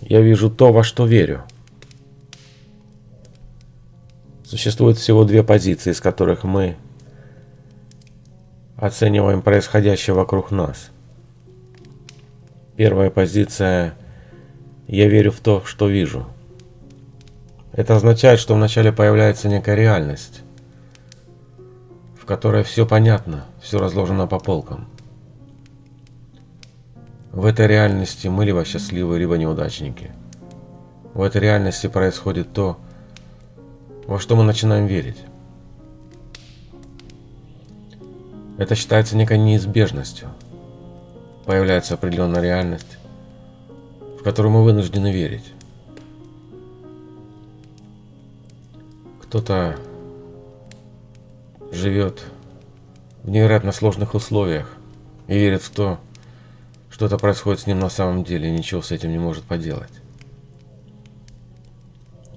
Я вижу то, во что верю. Существует всего две позиции, из которых мы оцениваем происходящее вокруг нас. Первая позиция – я верю в то, что вижу. Это означает, что вначале появляется некая реальность, в которой все понятно, все разложено по полкам. В этой реальности мы либо счастливы, либо неудачники. В этой реальности происходит то, во что мы начинаем верить. Это считается некой неизбежностью. Появляется определенная реальность, в которую мы вынуждены верить. Кто-то живет в невероятно сложных условиях и верит в то, что это происходит с ним на самом деле ничего с этим не может поделать.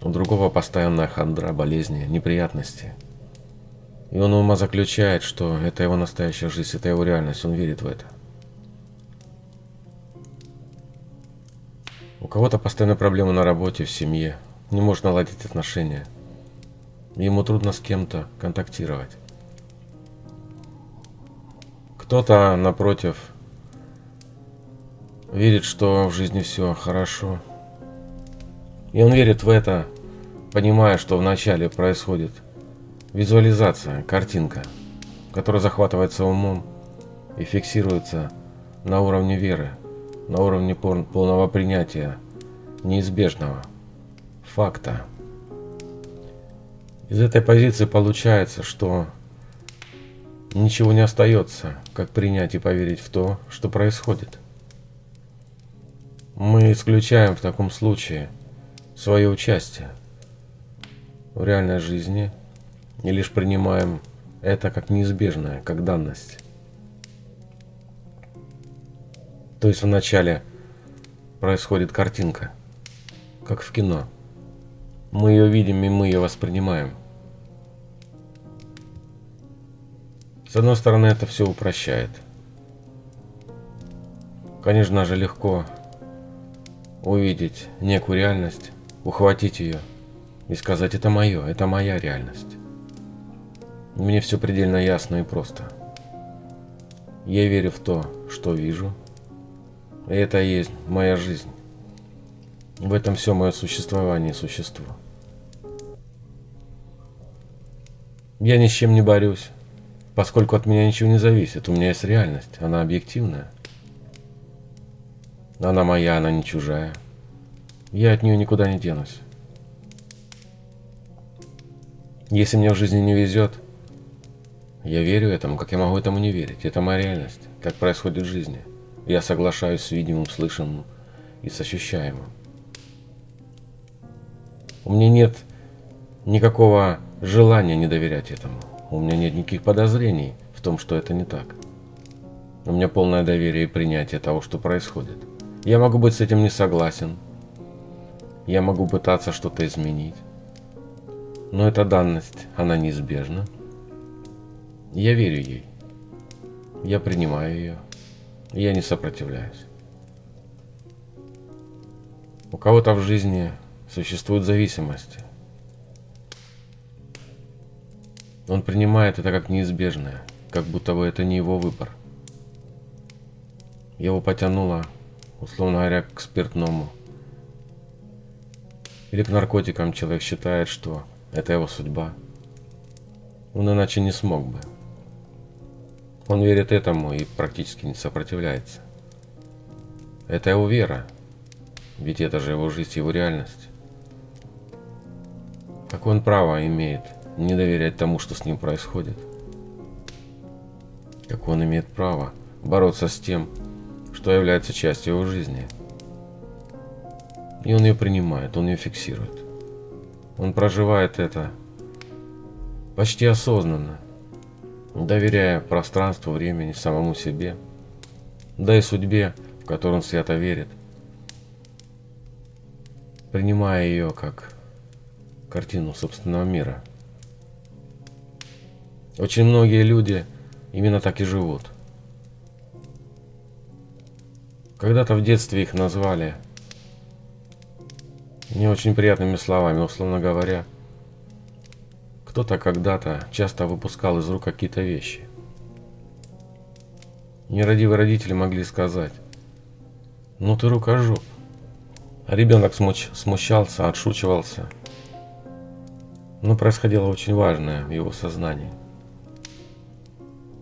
У другого постоянная хандра, болезни, неприятности. И он ума заключает, что это его настоящая жизнь, это его реальность, он верит в это. У кого-то постоянно проблемы на работе, в семье, не может наладить отношения. Ему трудно с кем-то контактировать. Кто-то, напротив, верит, что в жизни все хорошо. И он верит в это, понимая, что вначале происходит визуализация, картинка, которая захватывается умом и фиксируется на уровне веры, на уровне полного принятия неизбежного факта. Из этой позиции получается, что ничего не остается, как принять и поверить в то, что происходит. Мы исключаем в таком случае свое участие в реальной жизни и лишь принимаем это как неизбежное, как данность. То есть вначале происходит картинка, как в кино. Мы ее видим и мы ее воспринимаем. С одной стороны, это все упрощает. Конечно же, легко увидеть некую реальность, ухватить ее – и сказать «это мое, это моя реальность». Мне все предельно ясно и просто. Я верю в то, что вижу, и это и есть моя жизнь. В этом все мое существование и существо. Я ни с чем не борюсь, поскольку от меня ничего не зависит. У меня есть реальность, она объективная. Она моя, она не чужая. Я от нее никуда не денусь. Если мне в жизни не везет, я верю этому, как я могу этому не верить. Это моя реальность, так происходит в жизни. Я соглашаюсь с видимым, слышимым и с ощущаемым. У меня нет никакого желания не доверять этому. У меня нет никаких подозрений в том, что это не так. У меня полное доверие и принятие того, что происходит. Я могу быть с этим не согласен. Я могу пытаться что-то изменить. Но эта данность, она неизбежна. Я верю ей. Я принимаю ее. Я не сопротивляюсь. У кого-то в жизни существуют зависимости. Он принимает это как неизбежное, как будто бы это не его выбор. Его потянуло, условно говоря, к спиртному. Или к наркотикам человек считает, что это его судьба. Он иначе не смог бы. Он верит этому и практически не сопротивляется. Это его вера. Ведь это же его жизнь, его реальность. Какое он право имеет не доверять тому, что с ним происходит? Как он имеет право бороться с тем, что является частью его жизни? И он ее принимает, он ее фиксирует. Он проживает это почти осознанно, доверяя пространству, времени, самому себе, да и судьбе, в которую он свято верит, принимая ее как картину собственного мира. Очень многие люди именно так и живут. Когда-то в детстве их назвали Не очень приятными словами, условно говоря, кто-то когда-то часто выпускал из рук какие-то вещи. Нерадивые родители могли сказать, ну ты рукожоп. А ребенок смуч, смущался, отшучивался. Но происходило очень важное в его сознании.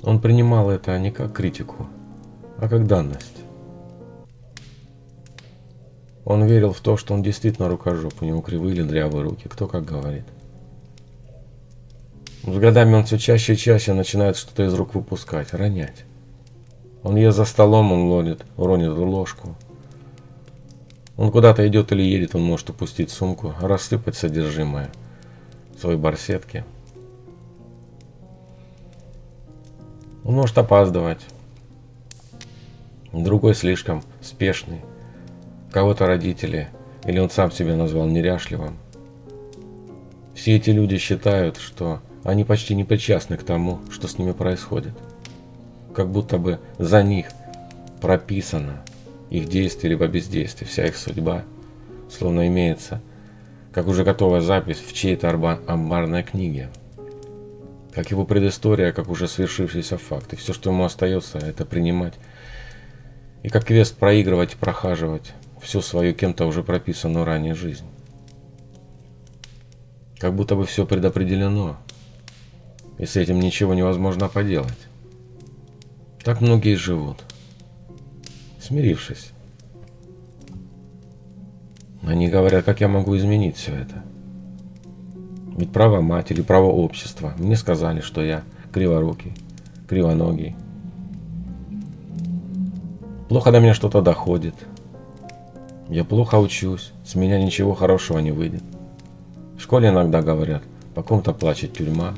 Он принимал это не как критику, а как данность. Он верил в то, что он действительно рукожоп, у него кривые или дрявые руки, кто как говорит. С годами он все чаще и чаще начинает что-то из рук выпускать, ронять. Он ест за столом, он лонит, уронит ложку. Он куда-то идет или едет, он может упустить сумку, рассыпать содержимое своей барсетки. Он может опаздывать. Другой слишком спешный кого-то родители, или он сам себя назвал неряшливым. Все эти люди считают, что они почти не причастны к тому, что с ними происходит. Как будто бы за них прописано их действие либо бездействие, вся их судьба, словно имеется, как уже готовая запись в чьей-то амбарной книге. Как его предыстория, как уже свершившийся факт. И все, что ему остается, это принимать. И как квест проигрывать прохаживать всю свою кем-то уже прописанную ранее жизнь. Как будто бы все предопределено, и с этим ничего невозможно поделать. Так многие живут, смирившись. Они говорят, как я могу изменить все это. Ведь право матери, право общества. Мне сказали, что я криворукий, кривоногий. Плохо до меня что-то доходит – я плохо учусь, с меня ничего хорошего не выйдет. В школе иногда говорят, по ком-то плачет тюрьма.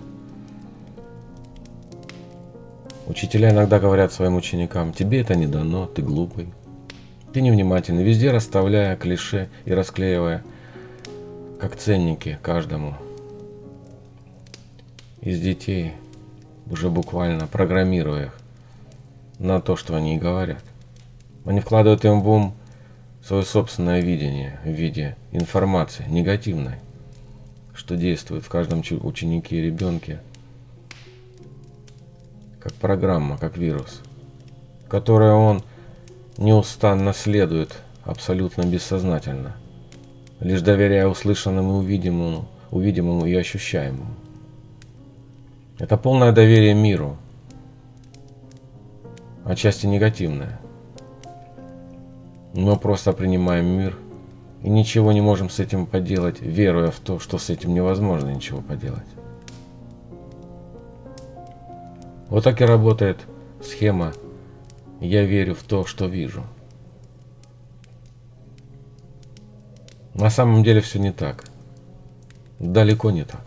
Учителя иногда говорят своим ученикам, тебе это не дано, ты глупый. Ты невнимательный, везде расставляя клише и расклеивая, как ценники каждому. Из детей, уже буквально программируя их на то, что они и говорят. Они вкладывают им в ум свое собственное видение в виде информации негативной, что действует в каждом ученике и ребенке, как программа, как вирус, которой он неустанно следует абсолютно бессознательно, лишь доверяя услышанному и увидимому, увидимому и ощущаемому. Это полное доверие миру, отчасти негативное – мы просто принимаем мир и ничего не можем с этим поделать, веруя в то, что с этим невозможно ничего поделать. Вот так и работает схема «я верю в то, что вижу». На самом деле все не так. Далеко не так.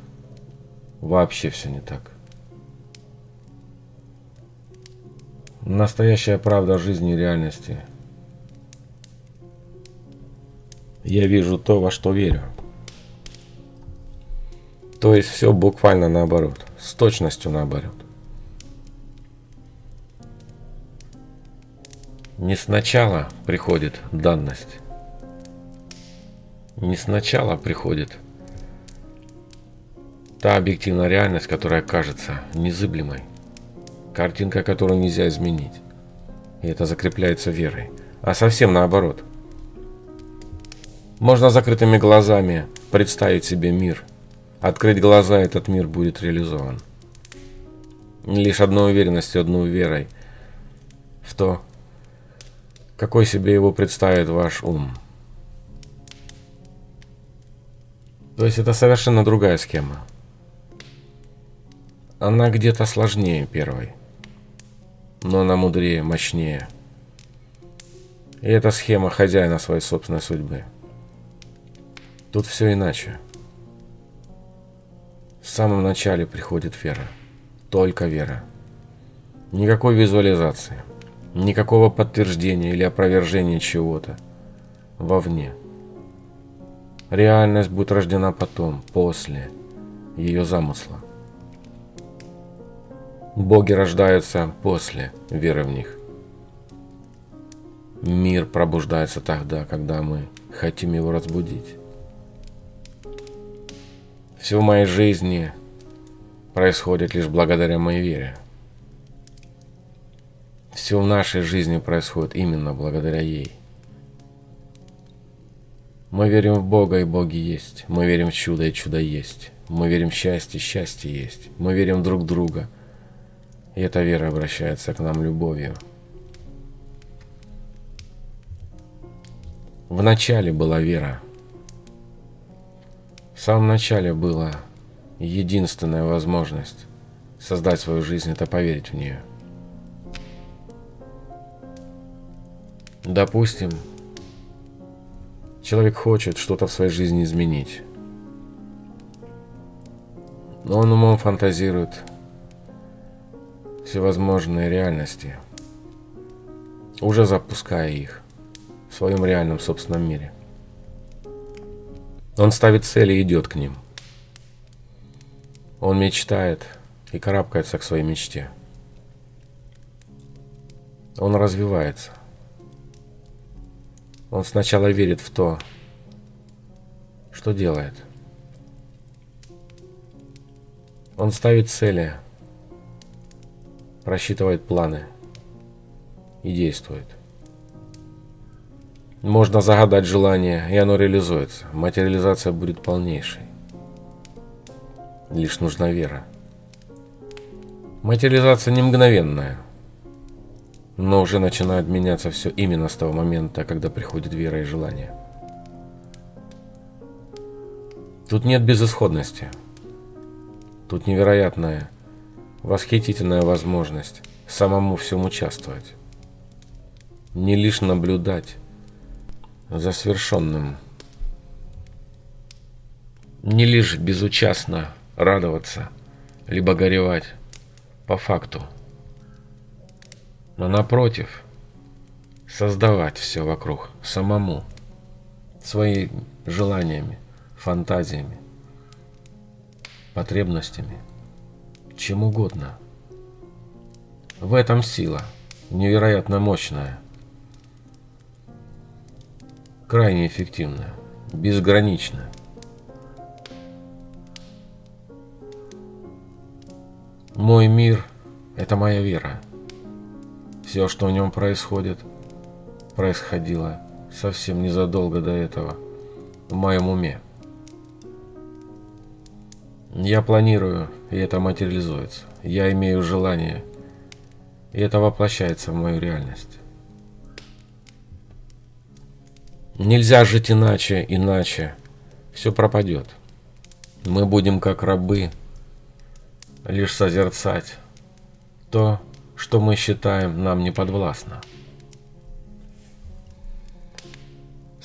Вообще все не так. Настоящая правда жизни и реальности – я вижу то, во что верю. То есть все буквально наоборот, с точностью наоборот. Не сначала приходит данность. Не сначала приходит та объективная реальность, которая кажется незыблемой. Картинка, которую нельзя изменить. И это закрепляется верой. А совсем наоборот – можно закрытыми глазами представить себе мир. Открыть глаза, этот мир будет реализован. Лишь одной уверенностью, одной верой в то, какой себе его представит ваш ум. То есть это совершенно другая схема. Она где-то сложнее первой, но она мудрее, мощнее. И это схема хозяина своей собственной судьбы. Тут все иначе. В самом начале приходит вера. Только вера. Никакой визуализации. Никакого подтверждения или опровержения чего-то. Вовне. Реальность будет рождена потом, после ее замысла. Боги рождаются после веры в них. Мир пробуждается тогда, когда мы хотим его разбудить. Все в моей жизни происходит лишь благодаря моей вере. Все в нашей жизни происходит именно благодаря ей. Мы верим в Бога, и Боги есть. Мы верим в чудо, и чудо есть. Мы верим в счастье, счастье есть. Мы верим друг в друга. И эта вера обращается к нам любовью. В начале была вера. В самом начале была единственная возможность создать свою жизнь – это поверить в нее. Допустим, человек хочет что-то в своей жизни изменить. Но он умом фантазирует всевозможные реальности, уже запуская их в своем реальном собственном мире. Он ставит цели и идет к ним. Он мечтает и карабкается к своей мечте. Он развивается. Он сначала верит в то, что делает. Он ставит цели, просчитывает планы и действует. Можно загадать желание, и оно реализуется. Материализация будет полнейшей. Лишь нужна вера. Материализация не мгновенная – но уже начинает меняться все именно с того момента, когда приходит вера и желание. Тут нет безысходности. Тут невероятная, восхитительная возможность самому всем участвовать. Не лишь наблюдать за свершенным. Не лишь безучастно радоваться, либо горевать по факту – но напротив, создавать все вокруг самому, своими желаниями, фантазиями, потребностями, чем угодно. В этом сила, невероятно мощная, крайне эффективная, безграничная. Мой мир – это моя вера. Все, что в нем происходит, происходило совсем незадолго до этого в моем уме. Я планирую, и это материализуется. Я имею желание, и это воплощается в мою реальность. Нельзя жить иначе, иначе все пропадет. Мы будем как рабы, лишь созерцать то, что мы считаем нам не подвластно.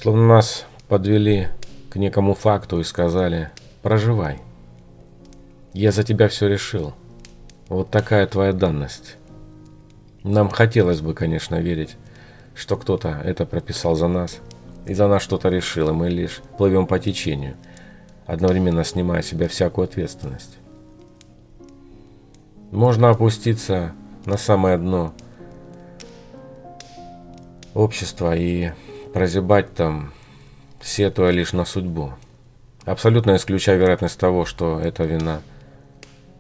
Словно нас подвели к некому факту и сказали «проживай». Я за тебя все решил. Вот такая твоя данность. Нам хотелось бы, конечно, верить, что кто-то это прописал за нас и за нас что-то решил, и мы лишь плывем по течению, одновременно снимая с себя всякую ответственность. Можно опуститься на самое дно общества и прозябать там, сетуя лишь на судьбу. Абсолютно исключая вероятность того, что это вина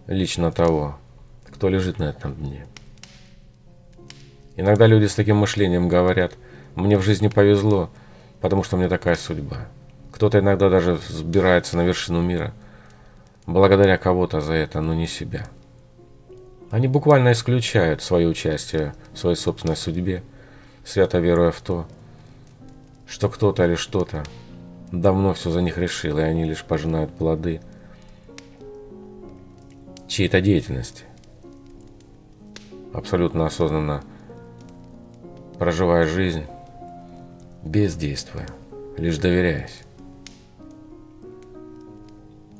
лично того, кто лежит на этом дне. Иногда люди с таким мышлением говорят, мне в жизни повезло, потому что мне такая судьба. Кто-то иногда даже взбирается на вершину мира, благодаря кого-то за это, но не себя. Они буквально исключают свое участие в своей собственной судьбе, свято веруя в то, что кто-то или что-то давно все за них решил, и они лишь пожинают плоды чьей-то деятельности. Абсолютно осознанно проживая жизнь, бездействуя, лишь доверяясь.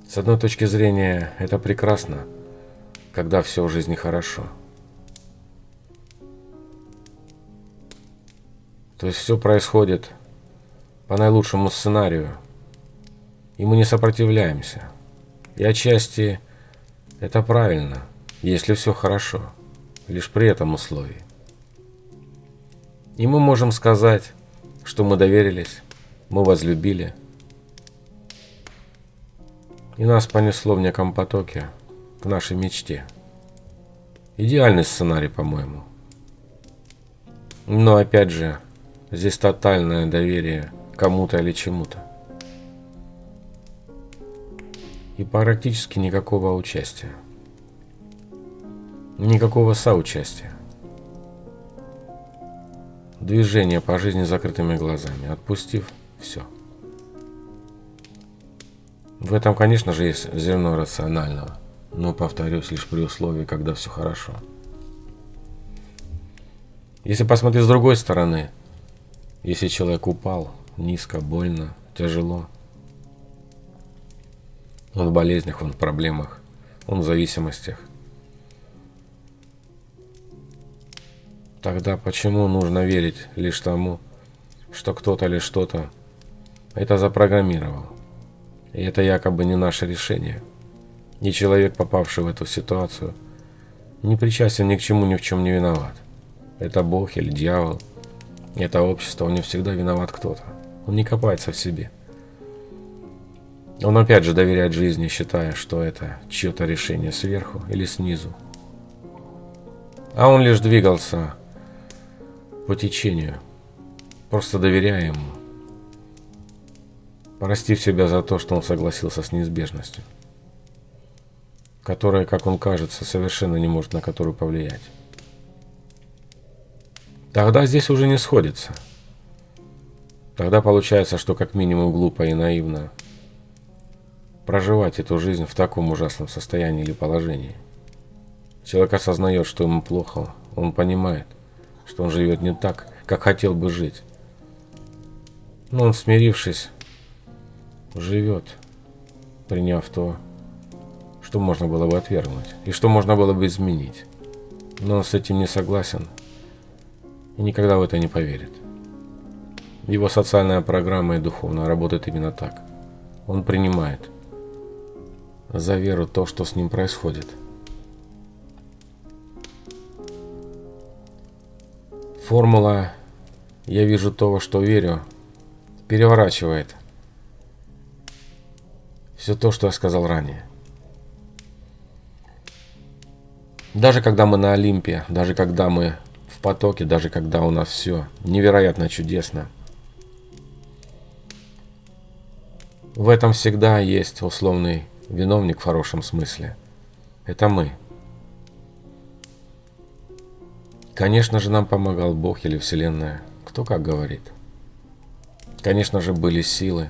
С одной точки зрения это прекрасно – когда все в жизни хорошо. То есть все происходит по наилучшему сценарию, и мы не сопротивляемся. И отчасти это правильно, если все хорошо, лишь при этом условии. И мы можем сказать, что мы доверились, мы возлюбили, И нас понесло в неком потоке к нашей мечте. Идеальный сценарий, по-моему. Но опять же, здесь тотальное доверие кому-то или чему-то. И практически никакого участия. Никакого соучастия. Движение по жизни закрытыми глазами, отпустив все. В этом, конечно же, есть зерно рационального, но, повторюсь, лишь при условии, когда все хорошо. Если посмотреть с другой стороны, если человек упал низко, больно, тяжело, он в болезнях, он в проблемах, он в зависимостях, тогда почему нужно верить лишь тому, что кто-то или что-то это запрограммировал? И это якобы не наше решение. И человек, попавший в эту ситуацию, не причастен ни к чему, ни в чем не виноват. Это Бог или дьявол, это общество, он не всегда виноват кто-то. Он не копается в себе. Он опять же доверяет жизни, считая, что это чье-то решение сверху или снизу. А он лишь двигался по течению, просто доверяя ему простив себя за то, что он согласился с неизбежностью, которая, как он кажется, совершенно не может на которую повлиять. Тогда здесь уже не сходится. Тогда получается, что как минимум глупо и наивно проживать эту жизнь в таком ужасном состоянии или положении. Человек осознает, что ему плохо, он понимает, что он живет не так, как хотел бы жить. Но он, смирившись, живет, приняв то, что можно было бы отвергнуть и что можно было бы изменить. Но он с этим не согласен и никогда в это не поверит. Его социальная программа и духовная работает именно так. Он принимает за веру то, что с ним происходит. Формула «я вижу то, во что верю» переворачивает все то, что я сказал ранее. Даже когда мы на Олимпе, даже когда мы в потоке, даже когда у нас все невероятно чудесно, в этом всегда есть условный виновник в хорошем смысле. Это мы. Конечно же, нам помогал Бог или Вселенная, кто как говорит. Конечно же, были силы,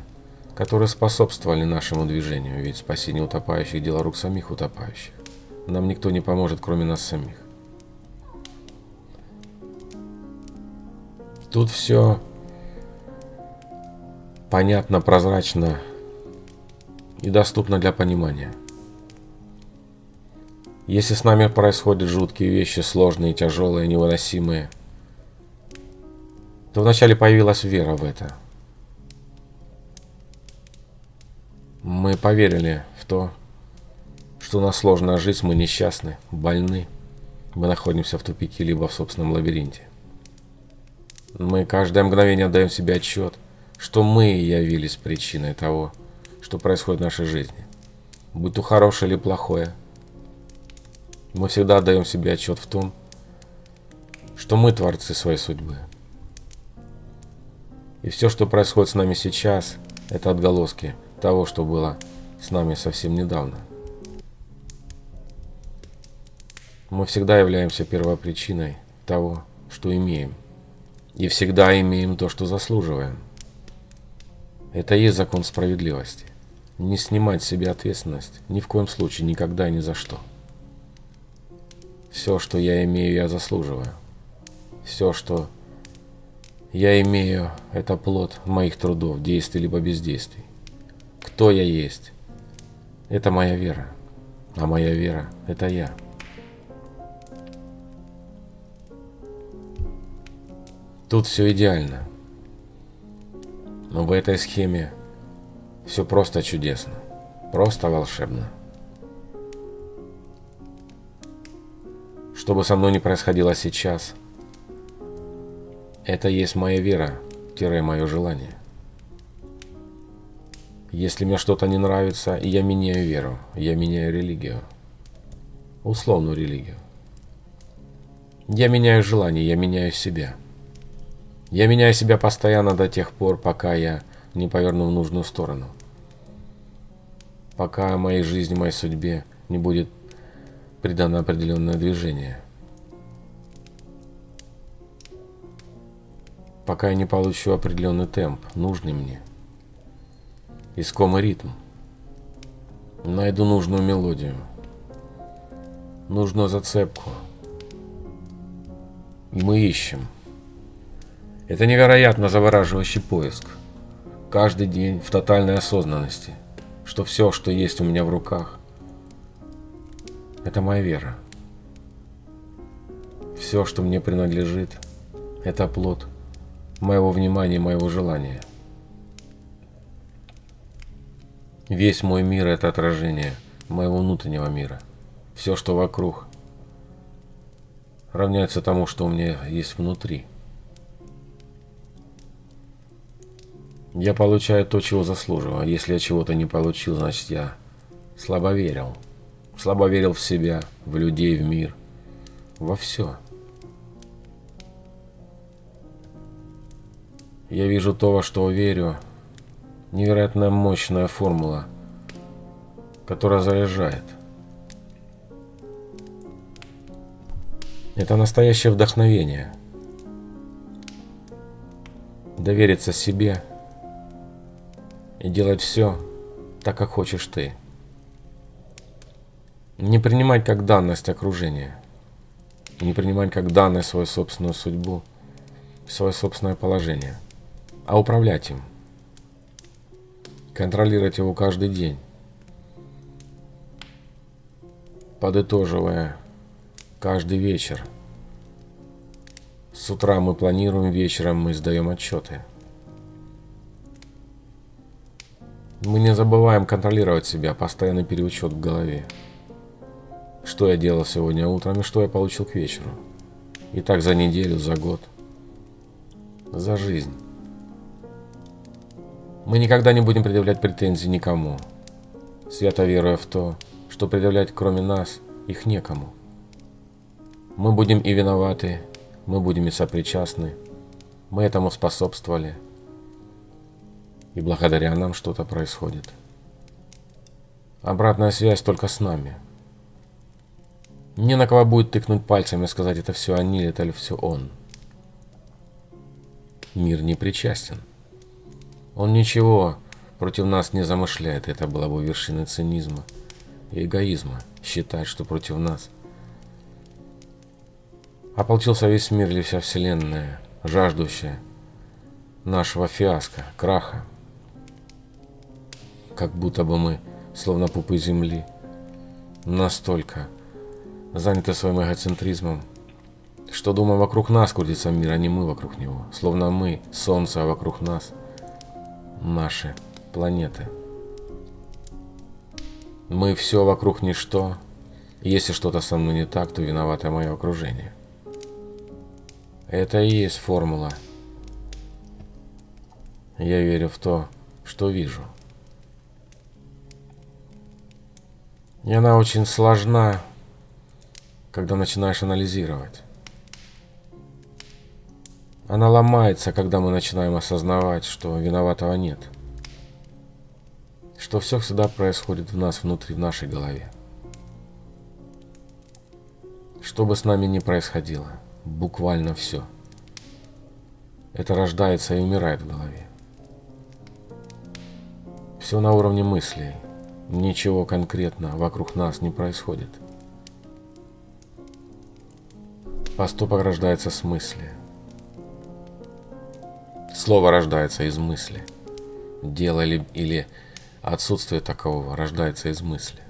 которые способствовали нашему движению, ведь спасение утопающих – дело рук самих утопающих. Нам никто не поможет, кроме нас самих. Тут все понятно, прозрачно и доступно для понимания. Если с нами происходят жуткие вещи, сложные, тяжелые, невыносимые, то вначале появилась вера в это – Мы поверили в то, что у нас сложная жизнь, мы несчастны, больны. Мы находимся в тупике, либо в собственном лабиринте. Мы каждое мгновение отдаем себе отчет, что мы явились причиной того, что происходит в нашей жизни. Будь то хорошее или плохое. Мы всегда отдаем себе отчет в том, что мы творцы своей судьбы. И все, что происходит с нами сейчас, это отголоски – того, что было с нами совсем недавно. Мы всегда являемся первопричиной того, что имеем. И всегда имеем то, что заслуживаем. Это и есть закон справедливости. Не снимать с себя ответственность ни в коем случае, никогда и ни за что. Все, что я имею, я заслуживаю. Все, что я имею, это плод моих трудов, действий либо бездействий кто я есть. Это моя вера. А моя вера – это я. Тут все идеально. Но в этой схеме все просто чудесно. Просто волшебно. Что бы со мной ни происходило сейчас, это есть моя вера, тире мое желание. Если мне что-то не нравится, я меняю веру, я меняю религию. Условную религию. Я меняю желание, я меняю себя. Я меняю себя постоянно до тех пор, пока я не поверну в нужную сторону. Пока моей жизни, моей судьбе не будет придано определенное движение. Пока я не получу определенный темп, нужный мне. Искомый ритм. Найду нужную мелодию. Нужную зацепку. И мы ищем. Это невероятно завораживающий поиск. Каждый день в тотальной осознанности, что все, что есть у меня в руках, это моя вера. Все, что мне принадлежит, это плод моего внимания, моего желания. Весь мой мир – это отражение моего внутреннего мира. Все, что вокруг, равняется тому, что у меня есть внутри. Я получаю то, чего заслуживаю. А если я чего-то не получил, значит я слабо верил. Слабо верил в себя, в людей, в мир, во все. Я вижу то, во что верю. Невероятно мощная формула, которая заряжает. Это настоящее вдохновение. Довериться себе и делать все так, как хочешь ты. Не принимать как данность окружения. Не принимать как данность свою собственную судьбу, свое собственное положение, а управлять им. Контролировать его каждый день. Подытоживая каждый вечер. С утра мы планируем, вечером мы сдаем отчеты. Мы не забываем контролировать себя, постоянный переучет в голове. Что я делал сегодня утром и что я получил к вечеру. И так за неделю, за год. За жизнь. Мы никогда не будем предъявлять претензий никому, свято веруя в то, что предъявлять кроме нас их некому. Мы будем и виноваты, мы будем и сопричастны, мы этому способствовали, и благодаря нам что-то происходит. Обратная связь только с нами. Не на кого будет тыкнуть пальцем и сказать, это все они, это все он. Мир не причастен. Он ничего против нас не замышляет. Это было бы вершиной цинизма и эгоизма. Считать, что против нас ополчился весь мир или вся вселенная, жаждущая нашего фиаско, краха. Как будто бы мы, словно пупы земли, настолько заняты своим эгоцентризмом, что, думаю, вокруг нас крутится мир, а не мы вокруг него. Словно мы, солнце, а вокруг нас – наши планеты. Мы все вокруг ничто. Если что-то со мной не так, то виновато мое окружение. Это и есть формула. Я верю в то, что вижу. И она очень сложна, когда начинаешь анализировать. Она ломается, когда мы начинаем осознавать, что виноватого нет. Что все всегда происходит в нас внутри, в нашей голове. Что бы с нами ни происходило, буквально все. Это рождается и умирает в голове. Все на уровне мыслей. Ничего конкретно вокруг нас не происходит. Поступок рождается с мысли – Слово рождается из мысли. Дело или, или отсутствие такового рождается из мысли.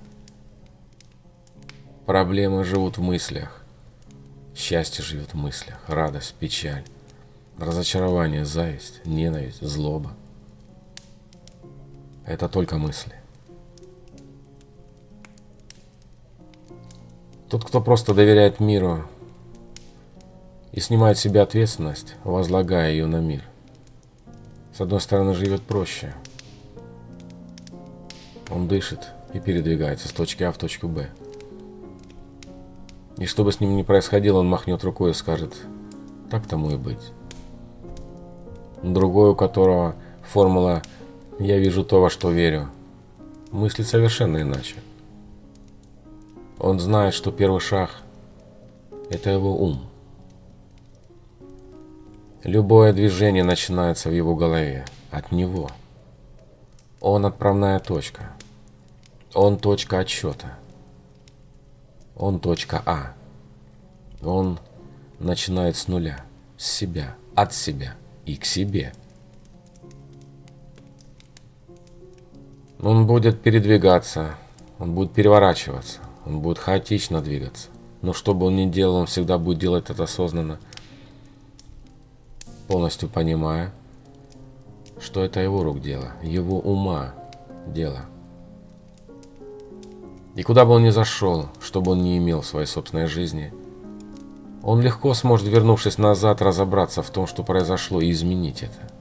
Проблемы живут в мыслях. Счастье живет в мыслях. Радость, печаль, разочарование, зависть, ненависть, злоба. Это только мысли. Тот, кто просто доверяет миру и снимает с себя ответственность, возлагая ее на мир – с одной стороны, живет проще. Он дышит и передвигается с точки А в точку Б. И что бы с ним ни происходило, он махнет рукой и скажет, так тому и быть. Другой, у которого формула «я вижу то, во что верю», мыслит совершенно иначе. Он знает, что первый шаг – это его ум. Любое движение начинается в его голове, от него. Он отправная точка. Он точка отсчета. Он точка А. Он начинает с нуля, с себя, от себя и к себе. Он будет передвигаться, он будет переворачиваться, он будет хаотично двигаться. Но что бы он ни делал, он всегда будет делать это осознанно, полностью понимая, что это его рук дело, его ума дело. И куда бы он ни зашел, что бы он ни имел в своей собственной жизни, он легко сможет, вернувшись назад, разобраться в том, что произошло, и изменить это.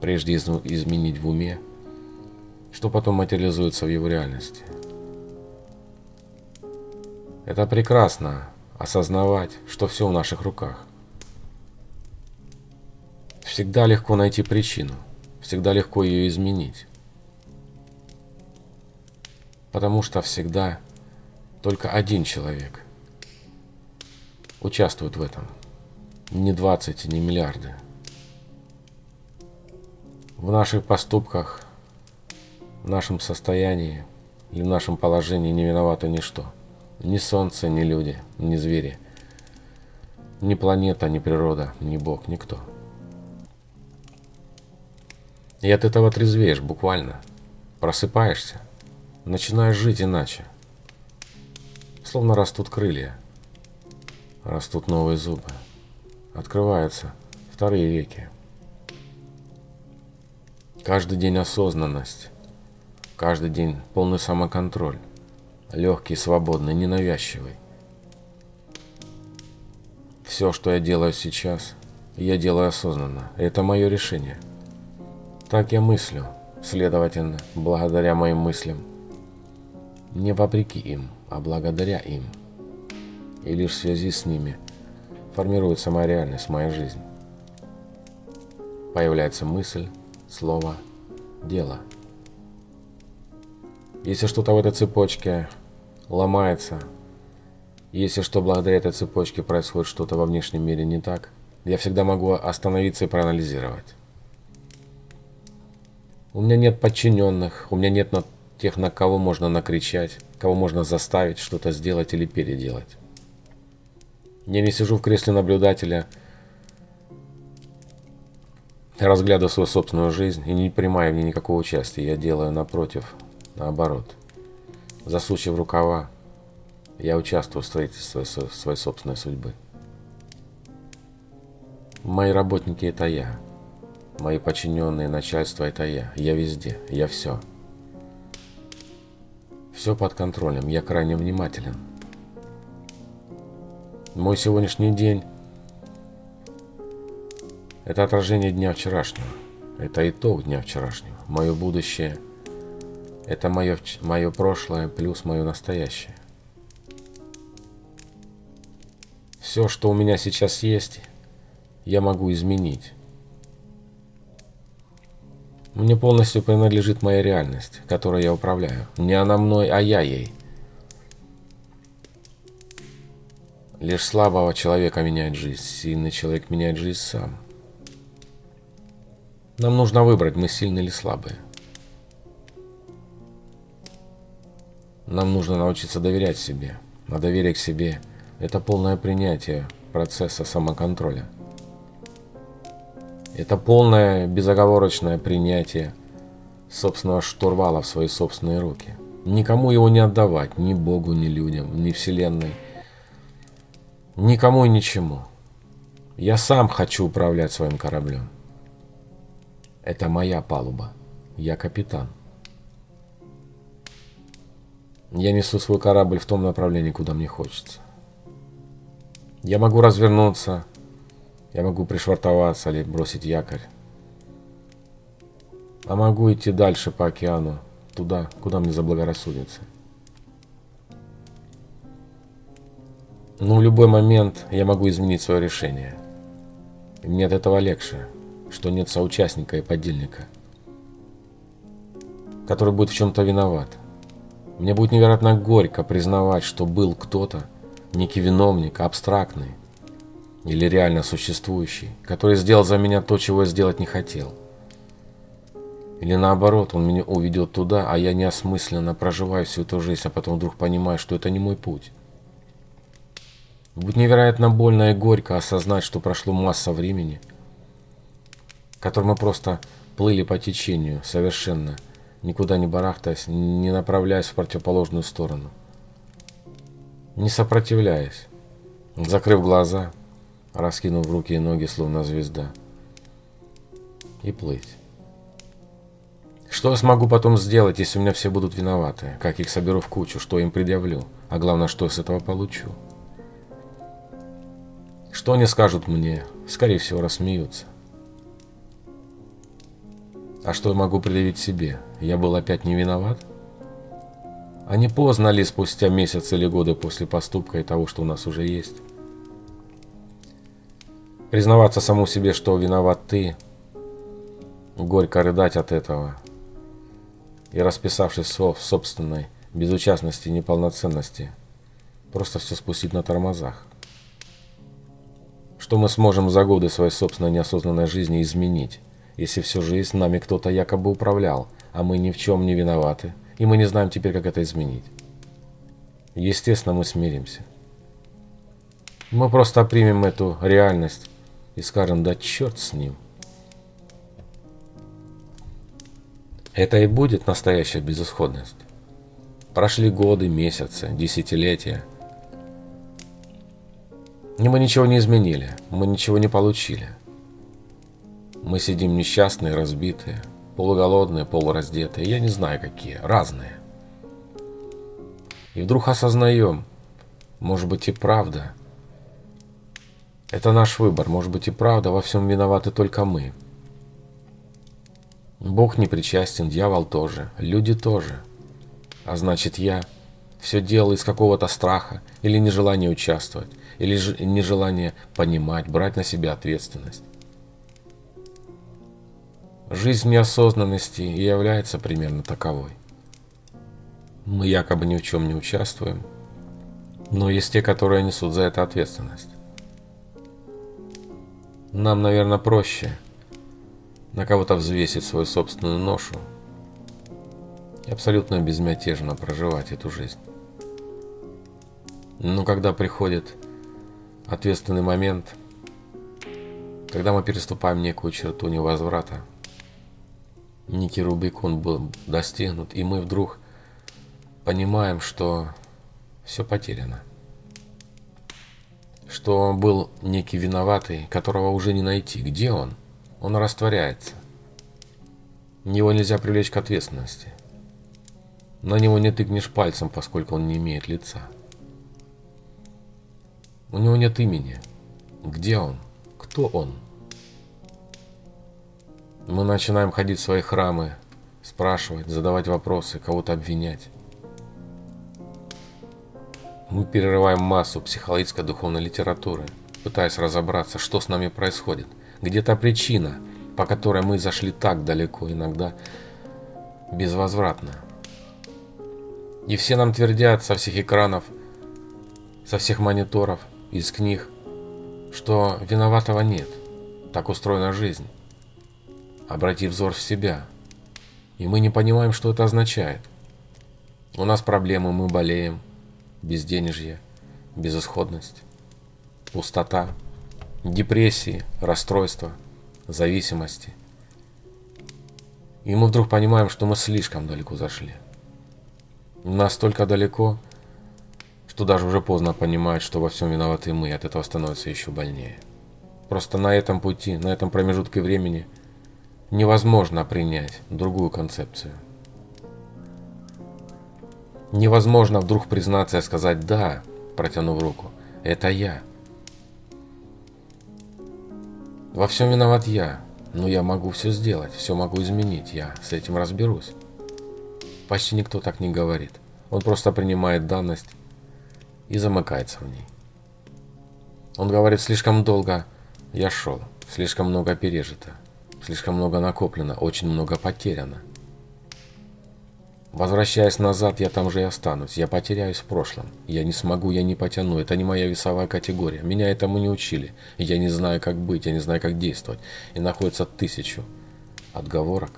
Прежде изменить в уме, что потом материализуется в его реальности – это прекрасно, осознавать, что все в наших руках. Всегда легко найти причину, всегда легко ее изменить. Потому что всегда только один человек участвует в этом. Не 20, не миллиарды. В наших поступках, в нашем состоянии или в нашем положении не виновато ничто. Ни солнце, ни люди, ни звери. Ни планета, ни природа, ни Бог, никто. И от этого трезвеешь буквально. Просыпаешься. Начинаешь жить иначе. Словно растут крылья. Растут новые зубы. Открываются вторые веки. Каждый день осознанность. Каждый день полный самоконтроль легкий, свободный, ненавязчивый. Все, что я делаю сейчас, я делаю осознанно. Это мое решение. Так я мыслю, следовательно, благодаря моим мыслям. Не вопреки им, а благодаря им. И лишь в связи с ними формируется моя реальность, моя жизнь. Появляется мысль, слово, дело. Если что-то в этой цепочке ломается. Если что, благодаря этой цепочке происходит что-то во внешнем мире не так, я всегда могу остановиться и проанализировать. У меня нет подчиненных, у меня нет на тех, на кого можно накричать, кого можно заставить что-то сделать или переделать. Я не сижу в кресле наблюдателя, разглядываю свою собственную жизнь и не принимаю в ней никакого участия. Я делаю напротив, наоборот – засучив рукава, я участвую в строительстве своей собственной судьбы. Мои работники – это я. Мои подчиненные, начальство – это я. Я везде, я все. Все под контролем, я крайне внимателен. Мой сегодняшний день – это отражение дня вчерашнего. Это итог дня вчерашнего. Мое будущее – это мое, мое прошлое плюс мое настоящее. Все, что у меня сейчас есть, я могу изменить. Мне полностью принадлежит моя реальность, которой я управляю. Не она мной, а я ей. Лишь слабого человека меняет жизнь, сильный человек меняет жизнь сам. Нам нужно выбрать, мы сильные или слабые. Нам нужно научиться доверять себе. А доверие к себе – это полное принятие процесса самоконтроля. Это полное безоговорочное принятие собственного штурвала в свои собственные руки. Никому его не отдавать, ни Богу, ни людям, ни Вселенной, никому и ничему. Я сам хочу управлять своим кораблем. Это моя палуба. Я капитан. Я несу свой корабль в том направлении, куда мне хочется. Я могу развернуться, я могу пришвартоваться или бросить якорь. А могу идти дальше по океану туда, куда мне заблагорассудится. Но в любой момент я могу изменить свое решение. И мне от этого легче, что нет соучастника и подельника, который будет в чем-то виноват. Мне будет невероятно горько признавать, что был кто-то, некий виновник, абстрактный или реально существующий, который сделал за меня то, чего я сделать не хотел. Или наоборот, он меня уведет туда, а я неосмысленно проживаю всю эту жизнь, а потом вдруг понимаю, что это не мой путь. Будет невероятно больно и горько осознать, что прошло масса времени, которым мы просто плыли по течению, совершенно, никуда не барахтаясь, не направляясь в противоположную сторону. Не сопротивляясь, закрыв глаза, раскинув руки и ноги, словно звезда, и плыть. Что я смогу потом сделать, если у меня все будут виноваты? Как их соберу в кучу, что им предъявлю? А главное, что я с этого получу? Что они скажут мне? Скорее всего, рассмеются. А что я могу предъявить себе? Я был опять не виноват? А не поздно ли спустя месяц или годы после поступка и того, что у нас уже есть? Признаваться саму себе, что виноват ты, горько рыдать от этого и расписавшись в собственной безучастности и неполноценности, просто все спустить на тормозах что мы сможем за годы своей собственной неосознанной жизни изменить, если всю жизнь нами кто-то якобы управлял, а мы ни в чем не виноваты, и мы не знаем теперь, как это изменить. Естественно, мы смиримся. Мы просто примем эту реальность и скажем, да черт с ним. Это и будет настоящая безысходность. Прошли годы, месяцы, десятилетия – и мы ничего не изменили, мы ничего не получили. Мы сидим несчастные, разбитые, полуголодные, полураздетые, я не знаю какие, разные. И вдруг осознаем, может быть и правда. Это наш выбор, может быть и правда, во всем виноваты только мы. Бог не причастен, дьявол тоже, люди тоже. А значит я все делал из какого-то страха или нежелания участвовать или же нежелание понимать, брать на себя ответственность. Жизнь неосознанности и является примерно таковой. Мы якобы ни в чем не участвуем, но есть те, которые несут за это ответственность. Нам, наверное, проще на кого-то взвесить свою собственную ношу и абсолютно безмятежно проживать эту жизнь. Но когда приходит ответственный момент, когда мы переступаем некую черту невозврата. Некий Рубикон был достигнут, и мы вдруг понимаем, что все потеряно. Что был некий виноватый, которого уже не найти. Где он? Он растворяется. Его нельзя привлечь к ответственности. На него не тыкнешь пальцем, поскольку он не имеет лица. У него нет имени. Где он? Кто он? Мы начинаем ходить в свои храмы, спрашивать, задавать вопросы, кого-то обвинять. Мы перерываем массу психологической духовной литературы, пытаясь разобраться, что с нами происходит. Где та причина, по которой мы зашли так далеко, иногда безвозвратно. И все нам твердят со всех экранов, со всех мониторов – из книг, что виноватого нет, так устроена жизнь. Обрати взор в себя, и мы не понимаем, что это означает. У нас проблемы, мы болеем, безденежье, безысходность, пустота, депрессии, расстройства, зависимости. И мы вдруг понимаем, что мы слишком далеко зашли. Настолько далеко, что даже уже поздно понимать, что во всем виноваты мы, и от этого становится еще больнее. Просто на этом пути, на этом промежутке времени невозможно принять другую концепцию. Невозможно вдруг признаться и сказать «да», протянув руку, «это я». Во всем виноват я, но я могу все сделать, все могу изменить, я с этим разберусь. Почти никто так не говорит. Он просто принимает данность и замыкается в ней. Он говорит, слишком долго я шел, слишком много пережито, слишком много накоплено, очень много потеряно. Возвращаясь назад, я там же и останусь. Я потеряюсь в прошлом. Я не смогу, я не потяну. Это не моя весовая категория. Меня этому не учили. Я не знаю, как быть, я не знаю, как действовать. И находится тысячу отговорок,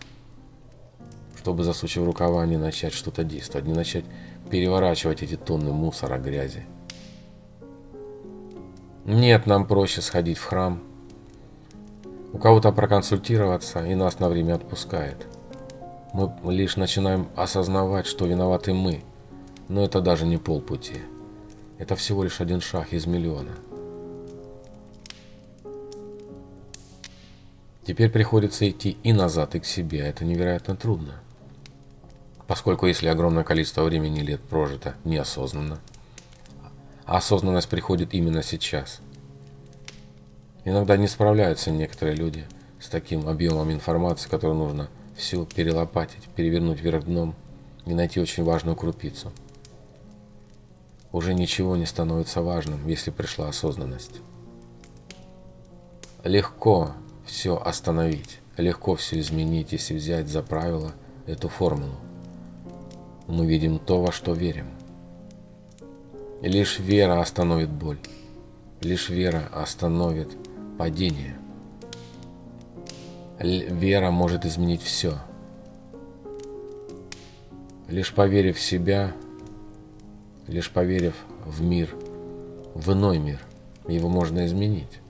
чтобы, засучив рукава, не начать что-то действовать, не начать переворачивать эти тонны мусора, грязи. Нет, нам проще сходить в храм, у кого-то проконсультироваться, и нас на время отпускает. Мы лишь начинаем осознавать, что виноваты мы, но это даже не полпути. Это всего лишь один шаг из миллиона. Теперь приходится идти и назад, и к себе, это невероятно трудно. Поскольку если огромное количество времени лет прожито неосознанно, осознанность приходит именно сейчас. Иногда не справляются некоторые люди с таким объемом информации, которую нужно все перелопатить, перевернуть вверх дном и найти очень важную крупицу. Уже ничего не становится важным, если пришла осознанность. Легко все остановить, легко все изменить, если взять за правило эту формулу. Мы видим то, во что верим. Лишь вера остановит боль. Лишь вера остановит падение. Вера может изменить все. Лишь поверив в себя, лишь поверив в мир, в иной мир, его можно изменить.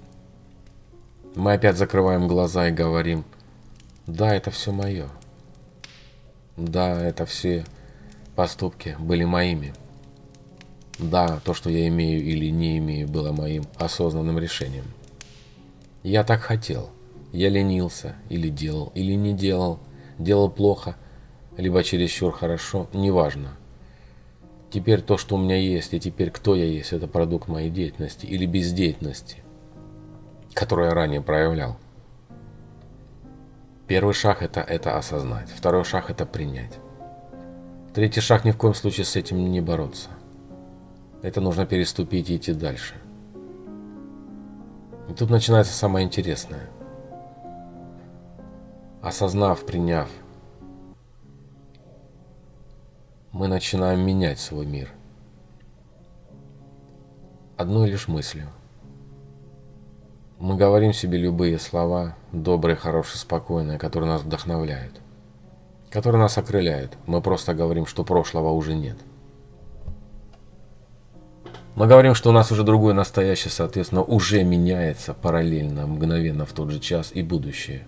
Мы опять закрываем глаза и говорим, да, это все мое. Да, это все поступки были моими. Да, то, что я имею или не имею, было моим осознанным решением. Я так хотел. Я ленился, или делал, или не делал. Делал плохо, либо чересчур хорошо, неважно. Теперь то, что у меня есть, и теперь кто я есть, это продукт моей деятельности или бездеятельности которую я ранее проявлял. Первый шаг это, это осознать. Второй шаг это принять. Третий шаг ни в коем случае с этим не бороться. Это нужно переступить и идти дальше. И тут начинается самое интересное. Осознав, приняв, мы начинаем менять свой мир. Одной лишь мыслью. Мы говорим себе любые слова, добрые, хорошие, спокойные, которые нас вдохновляют, которые нас окрыляют. Мы просто говорим, что прошлого уже нет. Мы говорим, что у нас уже другое настоящее, соответственно, уже меняется параллельно, мгновенно в тот же час и будущее.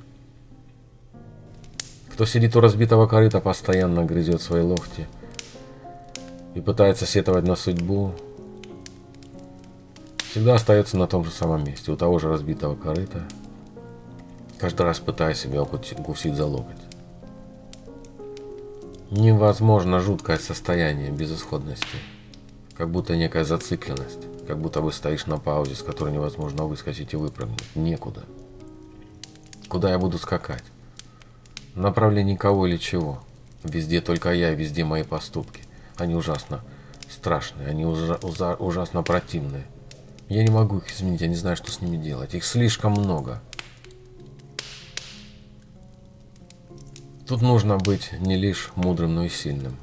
Кто сидит у разбитого корыта, постоянно грызет свои локти и пытается сетовать на судьбу, всегда остается на том же самом месте, у того же разбитого корыта, каждый раз пытаясь себя укусить за локоть. Невозможно жуткое состояние безысходности, как будто некая зацикленность, как будто бы стоишь на паузе, с которой невозможно выскочить и выпрыгнуть. Некуда. Куда я буду скакать? Направлении кого или чего? Везде только я, везде мои поступки. Они ужасно страшные, они ужа ужасно противные. Я не могу их изменить, я не знаю, что с ними делать. Их слишком много. Тут нужно быть не лишь мудрым, но и сильным.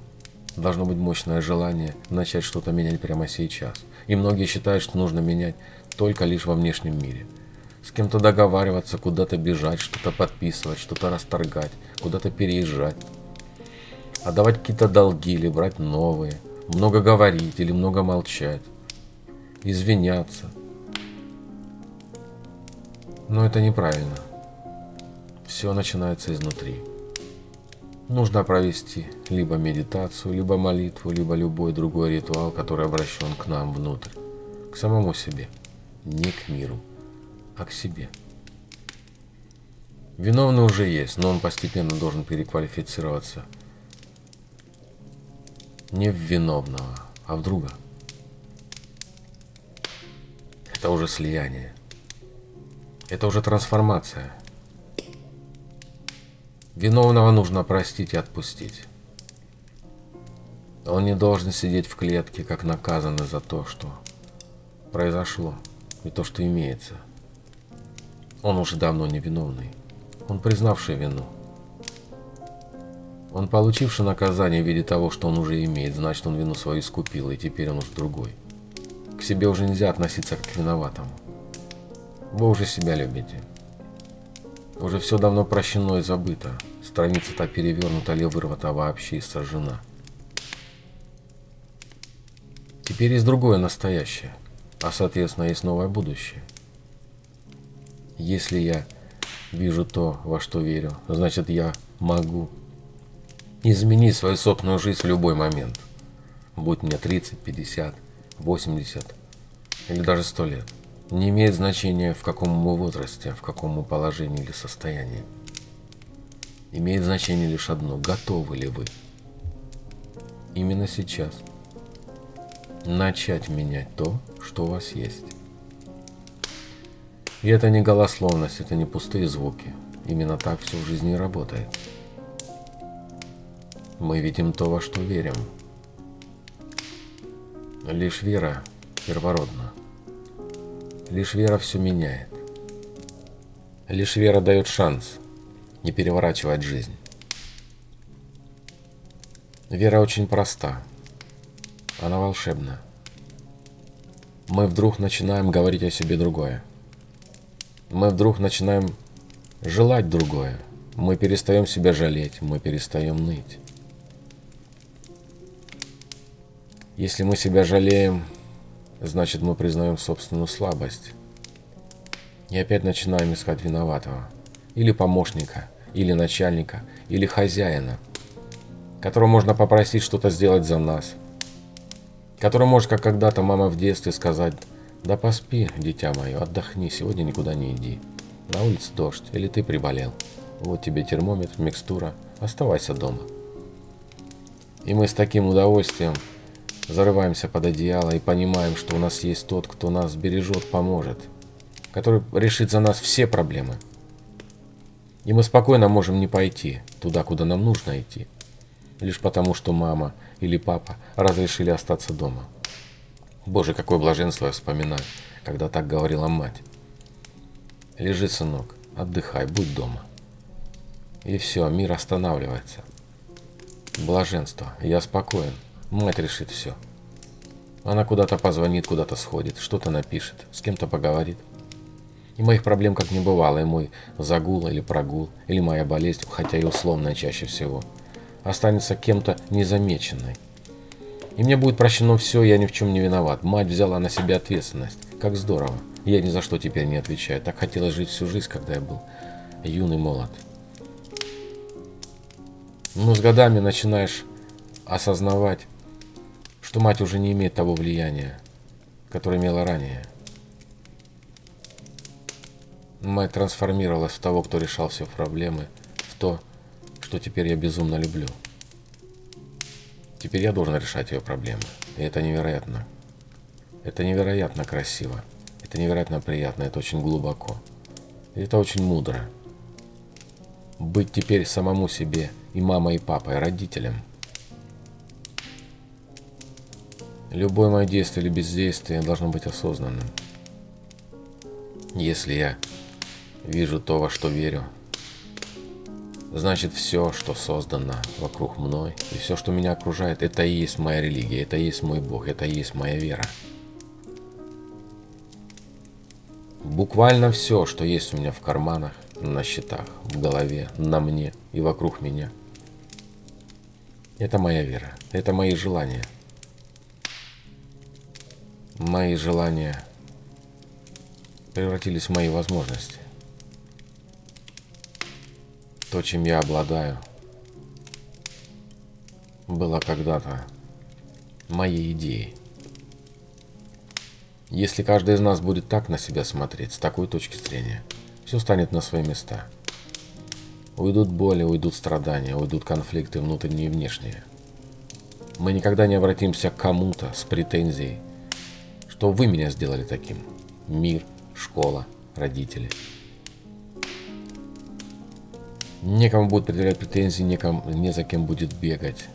Должно быть мощное желание начать что-то менять прямо сейчас. И многие считают, что нужно менять только лишь во внешнем мире. С кем-то договариваться, куда-то бежать, что-то подписывать, что-то расторгать, куда-то переезжать. Отдавать какие-то долги или брать новые. Много говорить или много молчать извиняться. Но это неправильно. Все начинается изнутри. Нужно провести либо медитацию, либо молитву, либо любой другой ритуал, который обращен к нам внутрь, к самому себе, не к миру, а к себе. Виновный уже есть, но он постепенно должен переквалифицироваться не в виновного, а в друга. Это уже слияние. Это уже трансформация. Виновного нужно простить и отпустить. Он не должен сидеть в клетке, как наказанный за то, что произошло, и то, что имеется. Он уже давно невиновный. Он признавший вину. Он получивший наказание в виде того, что он уже имеет, значит, он вину свою искупил, и теперь он уже другой. К себе уже нельзя относиться как к виноватому. Вы уже себя любите. Уже все давно прощено и забыто. Страница-то перевернута или вырвата вообще и сожжена. Теперь есть другое настоящее, а соответственно есть новое будущее. Если я вижу то, во что верю, значит я могу изменить свою собственную жизнь в любой момент. Будь мне 30, 50, 80 или даже 100 лет. Не имеет значения, в каком мы возрасте, в каком мы положении или состоянии. Имеет значение лишь одно – готовы ли вы именно сейчас начать менять то, что у вас есть. И это не голословность, это не пустые звуки. Именно так все в жизни и работает. Мы видим то, во что верим. Лишь вера первородна. Лишь вера все меняет. Лишь вера дает шанс не переворачивать жизнь. Вера очень проста. Она волшебна. Мы вдруг начинаем говорить о себе другое. Мы вдруг начинаем желать другое. Мы перестаем себя жалеть, мы перестаем ныть. Если мы себя жалеем, значит мы признаем собственную слабость. И опять начинаем искать виноватого. Или помощника, или начальника, или хозяина, которого можно попросить что-то сделать за нас. Который может, как когда-то мама в детстве, сказать, да поспи, дитя мое, отдохни, сегодня никуда не иди. На улице дождь, или ты приболел. Вот тебе термометр, микстура, оставайся дома. И мы с таким удовольствием зарываемся под одеяло и понимаем, что у нас есть тот, кто нас бережет, поможет, который решит за нас все проблемы. И мы спокойно можем не пойти туда, куда нам нужно идти, лишь потому, что мама или папа разрешили остаться дома. Боже, какое блаженство я вспоминаю, когда так говорила мать. Лежи, сынок, отдыхай, будь дома. И все, мир останавливается. Блаженство, я спокоен. Мать решит все. Она куда-то позвонит, куда-то сходит, что-то напишет, с кем-то поговорит. И моих проблем как не бывало, и мой загул или прогул, или моя болезнь, хотя и условная чаще всего, останется кем-то незамеченной. И мне будет прощено все, я ни в чем не виноват. Мать взяла на себя ответственность. Как здорово. Я ни за что теперь не отвечаю. Так хотелось жить всю жизнь, когда я был юный молод. Но с годами начинаешь осознавать, что мать уже не имеет того влияния, которое имела ранее. Мать трансформировалась в того, кто решал все проблемы, в то, что теперь я безумно люблю. Теперь я должен решать ее проблемы. И это невероятно. Это невероятно красиво. Это невероятно приятно. Это очень глубоко. И это очень мудро. Быть теперь самому себе и мамой, и папой, родителем – Любое мое действие или бездействие должно быть осознанным. Если я вижу то, во что верю, значит все, что создано вокруг мной, и все, что меня окружает, это и есть моя религия, это и есть мой Бог, это и есть моя вера. Буквально все, что есть у меня в карманах, на счетах, в голове, на мне и вокруг меня. Это моя вера, это мои желания – мои желания превратились в мои возможности. То, чем я обладаю, было когда-то моей идеей. Если каждый из нас будет так на себя смотреть, с такой точки зрения, все станет на свои места. Уйдут боли, уйдут страдания, уйдут конфликты внутренние и внешние. Мы никогда не обратимся к кому-то с претензией что вы меня сделали таким. Мир, школа, родители. Некому будет предъявлять претензии, некому, не за кем будет бегать.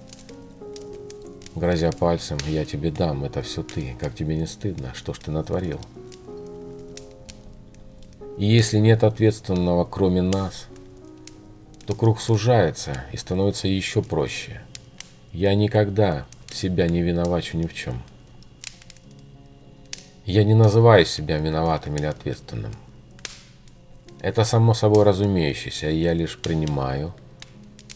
грозя пальцем, я тебе дам, это все ты, как тебе не стыдно, что ж ты натворил? И если нет ответственного, кроме нас, то круг сужается и становится еще проще. Я никогда себя не виновачу ни в чем. Я не называю себя виноватым или ответственным. Это само собой разумеющееся, я лишь принимаю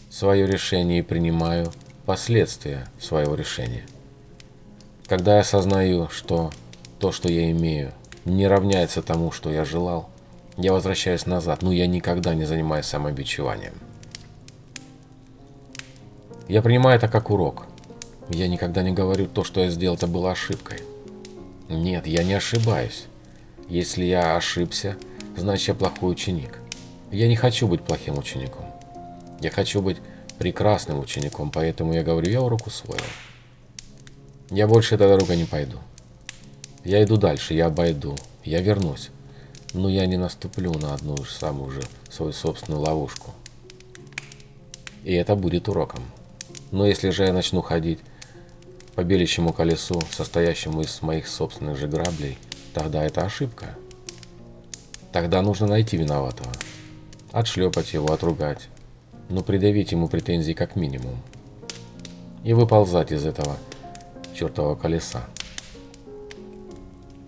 свое решение и принимаю последствия своего решения. Когда я осознаю, что то, что я имею, не равняется тому, что я желал, я возвращаюсь назад, но я никогда не занимаюсь самобичеванием. Я принимаю это как урок. Я никогда не говорю, то, что я сделал, это было ошибкой. Нет, я не ошибаюсь. Если я ошибся, значит я плохой ученик. Я не хочу быть плохим учеником. Я хочу быть прекрасным учеником, поэтому я говорю, я урок усвоил. Я больше этой дорогой не пойду. Я иду дальше, я обойду, я вернусь. Но я не наступлю на одну же самую же свою собственную ловушку. И это будет уроком. Но если же я начну ходить по белящему колесу, состоящему из моих собственных же граблей, тогда это ошибка. Тогда нужно найти виноватого, отшлепать его, отругать, но придавить ему претензии как минимум. И выползать из этого чертового колеса.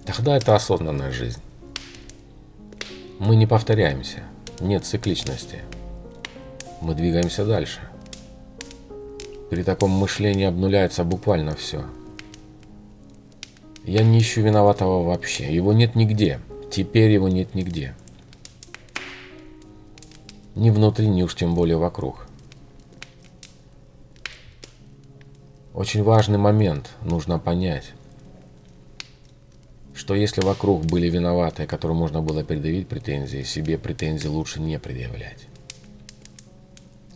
Тогда это осознанная жизнь. Мы не повторяемся, нет цикличности. Мы двигаемся дальше. При таком мышлении обнуляется буквально все. Я не ищу виноватого вообще. Его нет нигде. Теперь его нет нигде. Ни внутри, ни уж тем более вокруг. Очень важный момент нужно понять, что если вокруг были виноватые, которым можно было предъявить претензии, себе претензии лучше не предъявлять.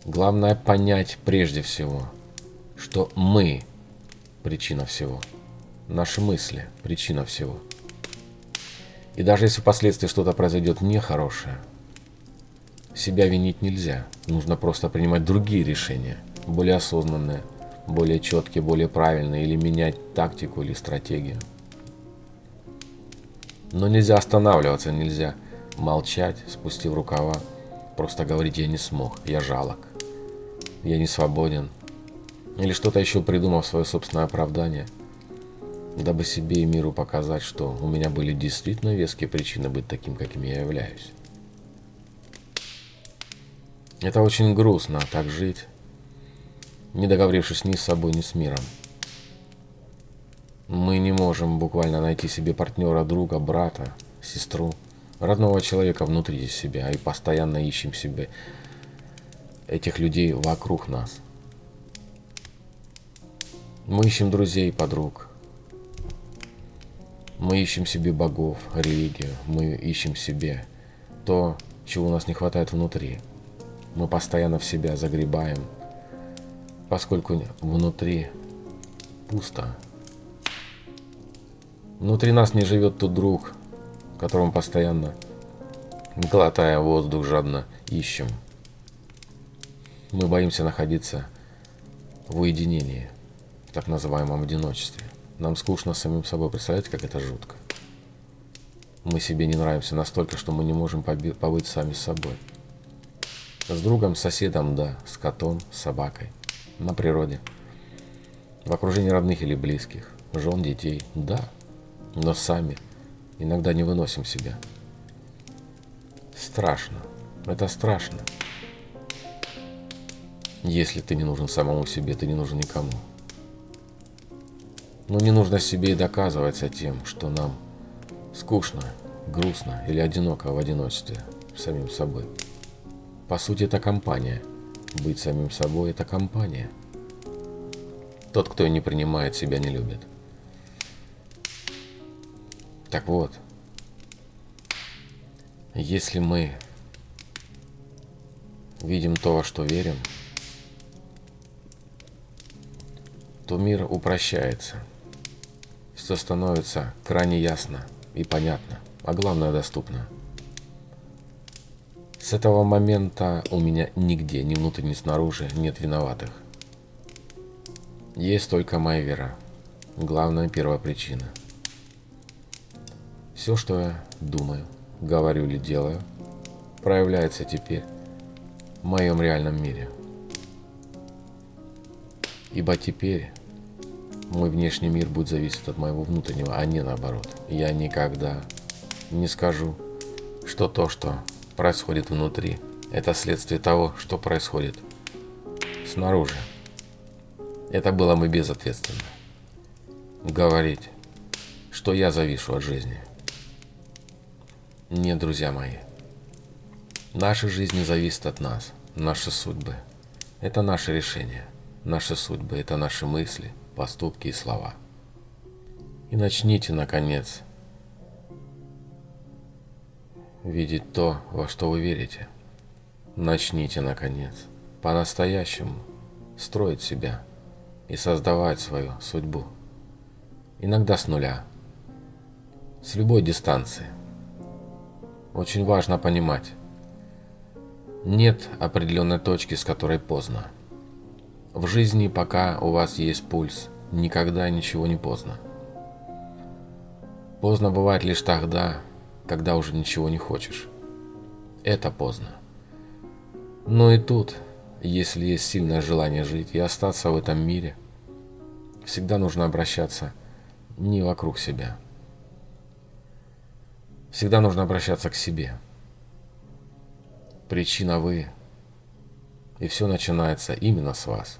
Главное понять прежде всего, что мы причина всего. Наши мысли причина всего. И даже если впоследствии что-то произойдет нехорошее, себя винить нельзя. Нужно просто принимать другие решения, более осознанные, более четкие, более правильные, или менять тактику или стратегию. Но нельзя останавливаться, нельзя молчать, спустив рукава, просто говорить «я не смог, я жалок, я не свободен», или что-то еще придумав свое собственное оправдание, дабы себе и миру показать, что у меня были действительно веские причины быть таким, каким я являюсь. Это очень грустно, так жить, не договорившись ни с собой, ни с миром. Мы не можем буквально найти себе партнера, друга, брата, сестру, родного человека внутри себя и постоянно ищем себе этих людей вокруг нас. Мы ищем друзей, подруг. Мы ищем себе богов, религию. Мы ищем себе то, чего у нас не хватает внутри. Мы постоянно в себя загребаем, поскольку внутри пусто. Внутри нас не живет тот друг, которому постоянно, глотая воздух, жадно ищем. Мы боимся находиться в уединении так называемом одиночестве. Нам скучно самим собой. Представляете, как это жутко? Мы себе не нравимся настолько, что мы не можем побыть сами с собой. С другом, с соседом, да, с котом, с собакой, на природе. В окружении родных или близких, жен, детей, да, но сами иногда не выносим себя. Страшно, это страшно. Если ты не нужен самому себе, ты не нужен никому. Но не нужно себе и доказываться тем, что нам скучно, грустно или одиноко в одиночестве самим собой. По сути, это компания. Быть самим собой – это компания. Тот, кто не принимает себя, не любит. Так вот, если мы видим то, во что верим, то мир упрощается – все становится крайне ясно и понятно, а главное доступно. С этого момента у меня нигде, ни внутрь, ни снаружи, нет виноватых. Есть только моя вера. Главная первопричина. Все, что я думаю, говорю или делаю, проявляется теперь в моем реальном мире. Ибо теперь мой внешний мир будет зависеть от моего внутреннего, а не наоборот. Я никогда не скажу, что то, что происходит внутри, это следствие того, что происходит снаружи. Это было бы безответственно. Говорить, что я завишу от жизни. Нет, друзья мои. Наши жизни зависят от нас, наши судьбы. Это наше решение. Наши судьбы – это наши мысли, поступки и слова. И начните, наконец, видеть то, во что вы верите. Начните, наконец, по-настоящему строить себя и создавать свою судьбу. Иногда с нуля, с любой дистанции. Очень важно понимать, нет определенной точки, с которой поздно. В жизни, пока у вас есть пульс, никогда ничего не поздно. Поздно бывает лишь тогда, когда уже ничего не хочешь. Это поздно. Но и тут, если есть сильное желание жить и остаться в этом мире, всегда нужно обращаться не вокруг себя. Всегда нужно обращаться к себе. Причина вы, и все начинается именно с вас.